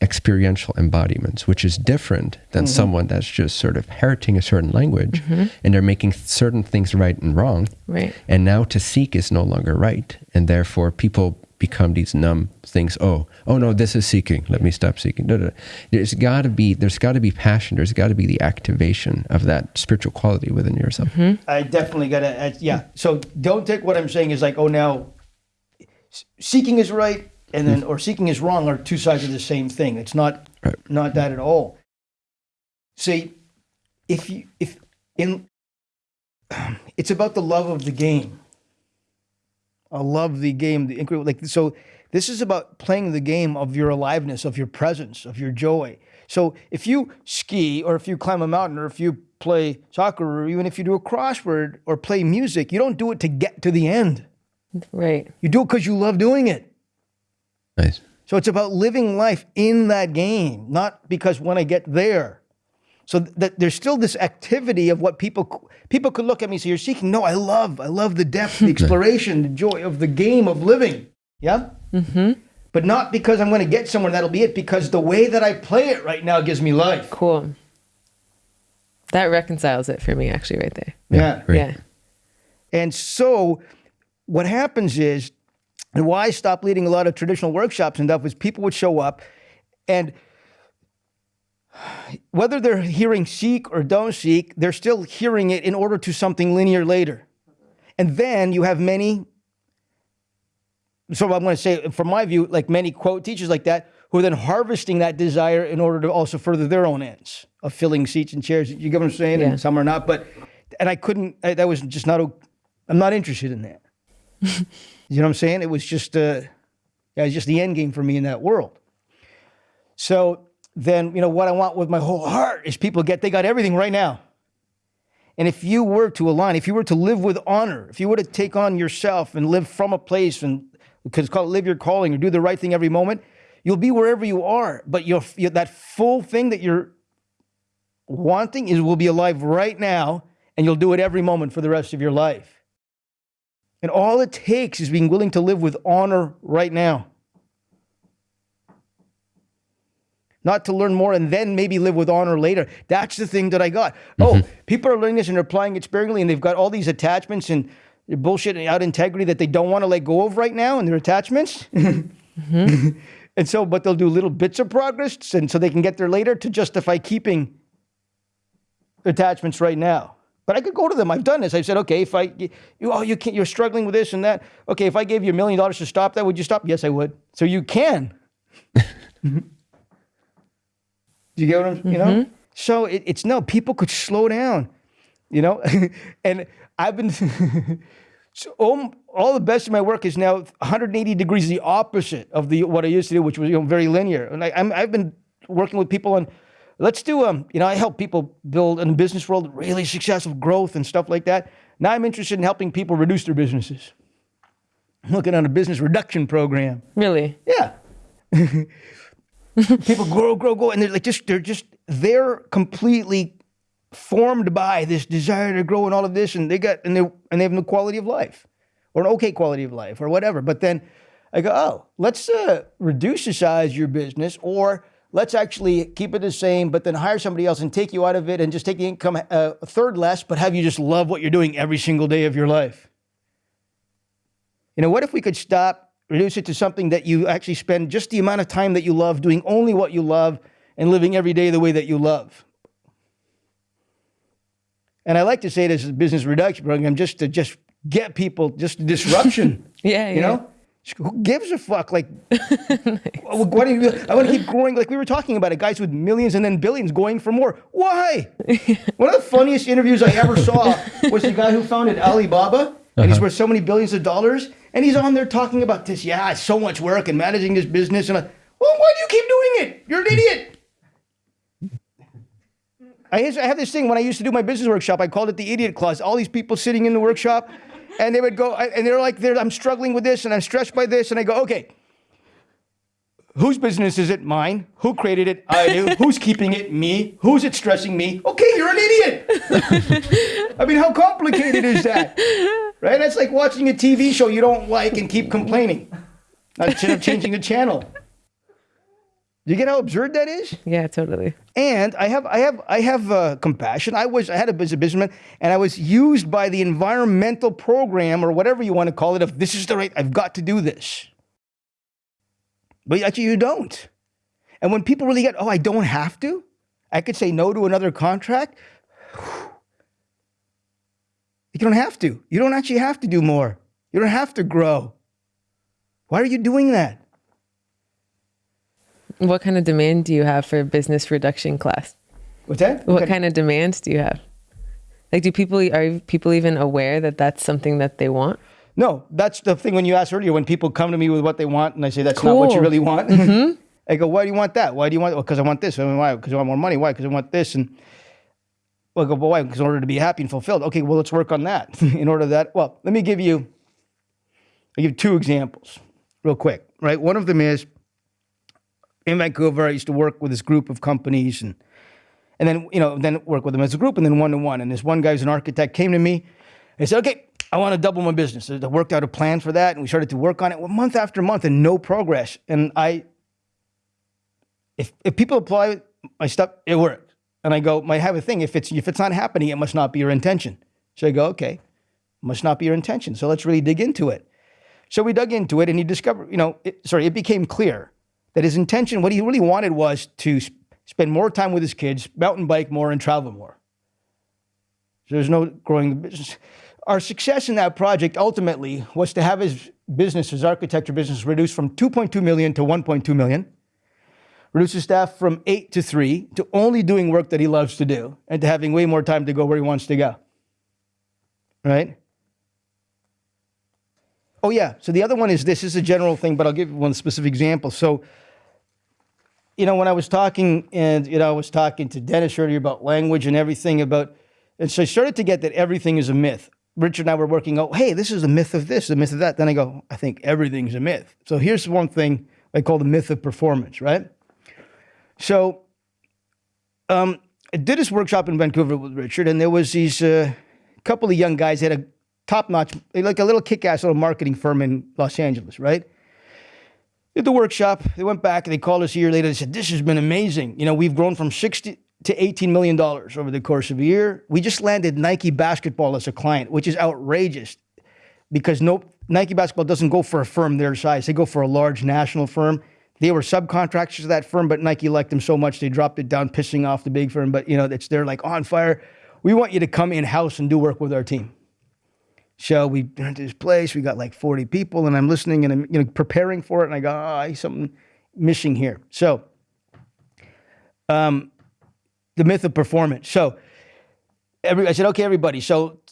experiential embodiments, which is different than mm-hmm. someone that's just sort of parroting a certain language mm-hmm. and they're making certain things right and wrong. Right. And now to seek is no longer right. And therefore people become these numb things. Oh, oh no, this is seeking. Let me stop seeking. No, no, no. There's gotta be there's gotta be passion. There's gotta be the activation of that spiritual quality within yourself. Mm-hmm. I definitely got to, yeah. So don't take what I'm saying as like, oh, now seeking is right and then, or seeking is wrong are two sides of the same thing. It's not, Right. not that at all. See, if you, if in, it's about the love of the game. I love the game, the incredible, like, so this is about playing the game of your aliveness, of your presence, of your joy. So if you ski or if you climb a mountain or if you play soccer or even if you do a crossword or play music, you don't do it to get to the end. Right. You do it because you love doing it. Nice. So it's about living life in that game, not because when I get there. So that there's still this activity of what people people could look at me and say, "You're seeking." No, I love, I love the depth, the exploration, the joy of the game of living. Yeah. Mm-hmm. But not because I'm going to get somewhere. That'll be it. Because the way that I play it right now gives me life. Cool. That reconciles it for me, actually, right there. Yeah. Great. Yeah. And so what happens is, and why I stopped leading a lot of traditional workshops and stuff is people would show up and whether they're hearing seek or don't seek, they're still hearing it in order to something linear later. And then you have many, so I'm going to say, from my view, like many quote teachers like that, who are then harvesting that desire in order to also further their own ends of filling seats and chairs. You get what I'm saying? Yeah. And some are not, but, and I couldn't, I, that was just not, I'm not interested in that. you know what I'm saying? It was just, uh, it was just the end game for me in that world. So then, you know, what I want with my whole heart is people get, they got everything right now. And if you were to align, if you were to live with honor, if you were to take on yourself and live from a place and because it's called live your calling or do the right thing every moment, you'll be wherever you are. But you'll, you that full thing that you're wanting is will be alive right now, and you'll do it every moment for the rest of your life. And all it takes is being willing to live with honor right now. Not to learn more and then maybe live with honor later. That's the thing that I got. Oh, mm-hmm. people are learning this and they're applying it sparingly and they've got all these attachments and bullshit and out integrity that they don't want to let go of right now and their attachments. Mm-hmm. and so, but they'll do little bits of progress and so they can get there later to justify keeping attachments right now. But I could go to them. I've done this. I've said, okay, if I, you, oh, you can't, you're struggling with this and that. Okay, if I gave you a million dollars to stop that, would you stop? Yes, I would. So you can. Do you get what I'm, you know? Mm-hmm. So it, it's no, people could slow down, you know? and I've been, so all, all the best of my work is now 180 degrees the opposite of the what I used to do, which was you know, very linear. And I, I'm, I've been working with people on, let's do, um, you know, I help people build in the business world really successful growth and stuff like that. Now I'm interested in helping people reduce their businesses. I'm looking on a business reduction program. Really? Yeah. people grow, grow, grow, and they're like just they're just they're completely formed by this desire to grow and all of this, and they got and they and they have no quality of life, or an okay quality of life, or whatever. But then I go, oh, let's uh, reduce the size of your business, or let's actually keep it the same, but then hire somebody else and take you out of it and just take the income uh, a third less, but have you just love what you're doing every single day of your life. You know, what if we could stop, reduce it to something that you actually spend just the amount of time that you love doing only what you love and living every day the way that you love? And I like to say this is a business reduction program just to just get people just disruption. Yeah, you yeah. know? Who gives a fuck? Like, why do you, I want to keep growing. Like we were talking about it, guys with millions and then billions going for more. Why? One of the funniest interviews I ever saw was the guy who founded Alibaba, and he's uh-huh. worth so many billions of dollars, and he's on there talking about this. Yeah, it's so much work and managing this business, and I, well, why do you keep doing it? You're an idiot. I, used- I have this thing when I used to do my business workshop. I called it the idiot clause. All these people sitting in the workshop, and they would go, and they're like, they're, I'm struggling with this, and I'm stressed by this, and I go, okay, whose business is it? Mine. Who created it? I do. Who's keeping it? Me. Who's it stressing me? Okay, you're an idiot. I mean, how complicated is that? Right? That's like watching a TV show you don't like and keep complaining instead of changing the channel. You get how absurd that is? Yeah, totally. And I have, I have, I have uh, compassion. I was, I had a business businessman, and I was used by the environmental program or whatever you want to call it. Of this is the right, I've got to do this. But actually, you don't. And when people really get, oh, I don't have to. I could say no to another contract. You don't have to. You don't actually have to do more. You don't have to grow. Why are you doing that? What kind of demand do you have for business reduction class? What's that? What kind of demands do you have? Like, do people are people even aware that that's something that they want? No, that's the thing when you asked earlier, when people come to me with what they want and I say, that's not what you really want. Mm-hmm. I go, why do you want that? Why do you want, well because I want this. I mean, why? Because I want more money. Why? Because I want this. And well, I go, but why? Because in order to be happy and fulfilled. Okay, well, let's work on that. in order that, well, let me give you, I'll give two examples real quick, right? One of them is in Vancouver, I used to work with this group of companies and and then you know then work with them as a group and then one to one. And this one guy who's an architect came to me and said, "Okay, I want to double my business." So I worked out a plan for that, and we started to work on it well, month after month, and no progress. And I, if if people apply my stuff, it worked. And I go, I have a thing. If it's if it's not happening, it must not be your intention. So I go, okay, must not be your intention. So let's really dig into it. So we dug into it, and he discovered, you know, it, sorry, it became clear that his intention, what he really wanted, was to s- spend more time with his kids, mountain bike more, and travel more. So there's no growing the business. Our success in that project ultimately was to have his business, his architecture business, reduced from 2.2 million to 1.2 million, reduce his staff from eight to three, to only doing work that he loves to do, and to having way more time to go where he wants to go. Right? Oh, yeah. So the other one is this, this is a general thing, but I'll give one specific example. So, you know, when I was talking, and, you know, I was talking to Dennis earlier about language and everything about, and so I started to get that everything is a myth. Richard and I were working out, hey, this is the myth of this, the myth of that. Then I go, I think everything's a myth. So here's one thing I call the myth of performance, right? So um, I did this workshop in Vancouver with Richard, and there was these uh, couple of young guys had a top-notch, like a little kick-ass little marketing firm in Los Angeles, right? Did the workshop. They went back. and They called us a year later. They said, "This has been amazing. You know, we've grown from sixty to eighteen million dollars over the course of a year. We just landed Nike basketball as a client, which is outrageous because no Nike basketball doesn't go for a firm their size. They go for a large national firm. They were subcontractors to that firm, but Nike liked them so much they dropped it down, pissing off the big firm. But you know, it's they're like on fire. We want you to come in house and do work with our team. So we went to this place. We got like 40 people, and I'm listening and I'm you know preparing for it. And I go, oh, I something missing here. So, um, the myth of performance. So, every I said, okay, everybody. So,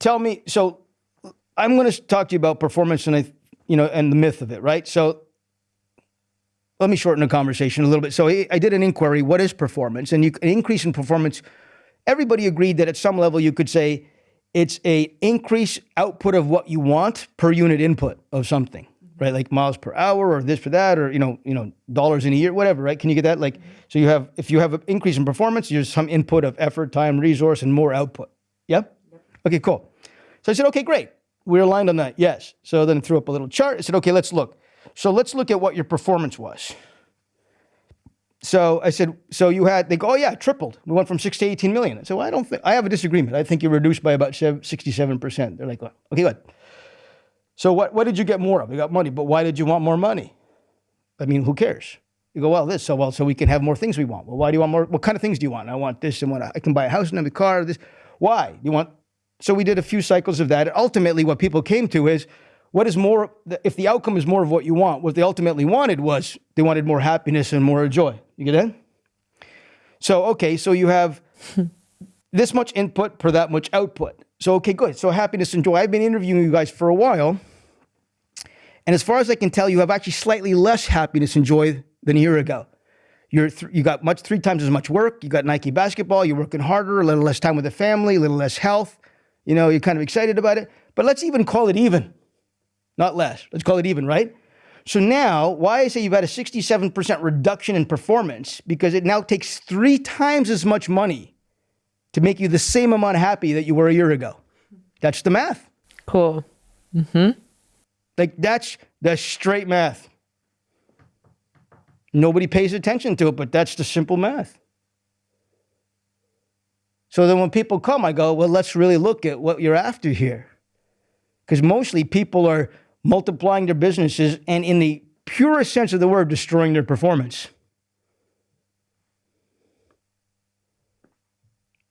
tell me. So, I'm going to talk to you about performance and I, you know, and the myth of it, right? So, let me shorten the conversation a little bit. So, I, I did an inquiry. What is performance? And you, an increase in performance. Everybody agreed that at some level you could say it's a increase output of what you want per unit input of something, right? Like miles per hour or this for that, or you know, you know, dollars in a year, whatever, right? Can you get that? Like, so you have if you have an increase in performance, there's some input of effort, time, resource, and more output. Yep. Okay, cool. So I said, okay, great. We're aligned on that. Yes. So then I threw up a little chart. I said, okay, let's look. So let's look at what your performance was. So I said, so you had, they go, oh yeah, tripled. We went from six to 18 million. I said, well, I don't think, I have a disagreement. I think you reduced by about 67%. They're like, well, okay, good. So what, what did you get more of? You got money, but why did you want more money? I mean, who cares? You go, well, this, so well, so we can have more things we want. Well, why do you want more? What kind of things do you want? I want this and what I can buy a house and a car, this. Why? You want, so we did a few cycles of that. Ultimately, what people came to is, what is more, if the outcome is more of what you want, what they ultimately wanted was they wanted more happiness and more joy. You get that? So, okay, so you have this much input per that much output. So, okay, good. So, happiness and joy. I've been interviewing you guys for a while. And as far as I can tell, you have actually slightly less happiness and joy than a year ago. You're th- you got much three times as much work. You got Nike basketball. You're working harder, a little less time with the family, a little less health. You know, you're kind of excited about it. But let's even call it even not less. Let's call it even, right? So now, why I say you've had a 67% reduction in performance, because it now takes three times as much money to make you the same amount happy that you were a year ago. That's the math. Cool. Mm-hmm. Like that's the straight math. Nobody pays attention to it, but that's the simple math. So then when people come, I go, well, let's really look at what you're after here. Because mostly people are multiplying their businesses and, in the purest sense of the word, destroying their performance.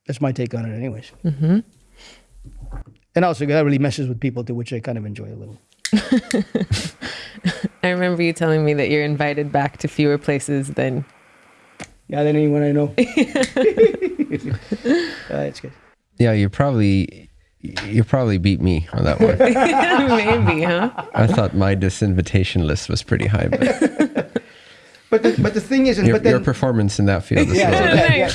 That's my take on it, anyways. Mm-hmm. And also, that really messes with people too, which I kind of enjoy a little. I remember you telling me that you're invited back to fewer places than. Yeah, than anyone I know. uh, good. Yeah, you're probably you probably beat me on that one. Maybe, huh? I thought my disinvitation list was pretty high, but but the, but the thing is, your, but then, your performance in that field is yeah,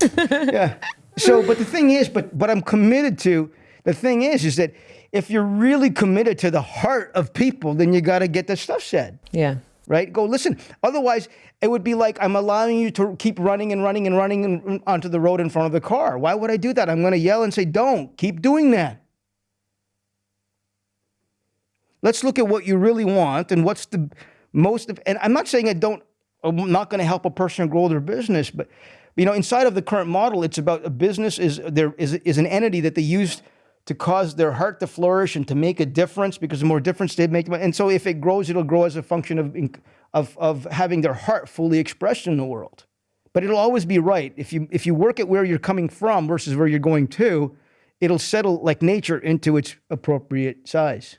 yeah, yeah. So, but the thing is, but what I'm committed to. The thing is, is that if you're really committed to the heart of people, then you got to get the stuff said. Yeah right? Go listen. Otherwise, it would be like I'm allowing you to keep running and running and running onto the road in front of the car. Why would I do that? I'm going to yell and say, don't keep doing that. Let's look at what you really want and what's the most of, and I'm not saying I don't, I'm not going to help a person grow their business, but you know, inside of the current model, it's about a business is there is, is an entity that they use to cause their heart to flourish and to make a difference because the more difference they make. And so if it grows, it'll grow as a function of, of, of having their heart fully expressed in the world. But it'll always be right. If you, if you work at where you're coming from versus where you're going to, it'll settle like nature into its appropriate size.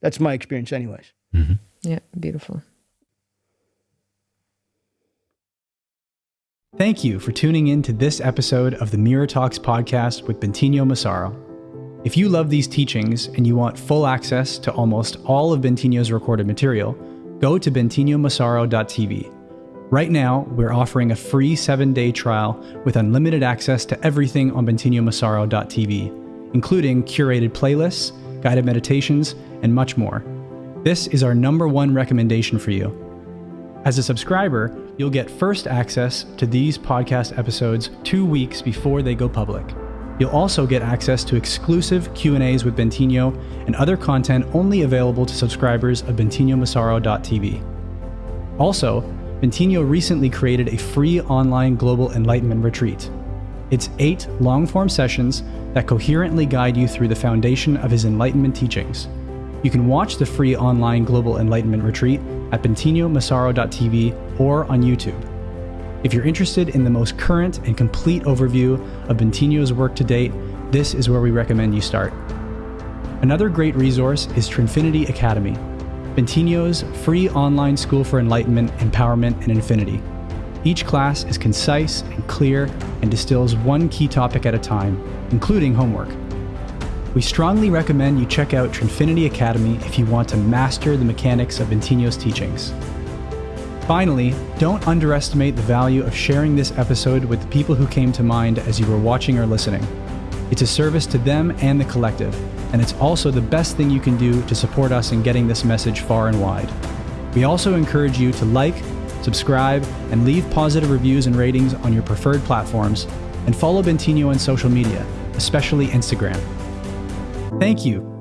That's my experience, anyways. Mm-hmm. Yeah, beautiful. Thank you for tuning in to this episode of the Mirror Talks podcast with Bentinho Massaro. If you love these teachings and you want full access to almost all of Bentinho's recorded material, go to bentinhomassaro.tv. Right now, we're offering a free seven day trial with unlimited access to everything on bentinhomassaro.tv, including curated playlists, guided meditations, and much more. This is our number one recommendation for you. As a subscriber, you'll get first access to these podcast episodes two weeks before they go public. You'll also get access to exclusive Q&As with Bentinho and other content only available to subscribers of bentinhomassaro.tv. Also, Bentinho recently created a free online global enlightenment retreat. It's eight long-form sessions that coherently guide you through the foundation of his enlightenment teachings. You can watch the free online global enlightenment retreat at bentinhomassaro.tv or on YouTube. If you're interested in the most current and complete overview of Bentinho's work to date, this is where we recommend you start. Another great resource is Trinfinity Academy, Bentinho's free online school for enlightenment, empowerment, and infinity. Each class is concise and clear and distills one key topic at a time, including homework. We strongly recommend you check out Trinfinity Academy if you want to master the mechanics of Bentinho's teachings. Finally, don't underestimate the value of sharing this episode with the people who came to mind as you were watching or listening. It's a service to them and the collective, and it's also the best thing you can do to support us in getting this message far and wide. We also encourage you to like, subscribe, and leave positive reviews and ratings on your preferred platforms, and follow Bentinho on social media, especially Instagram. Thank you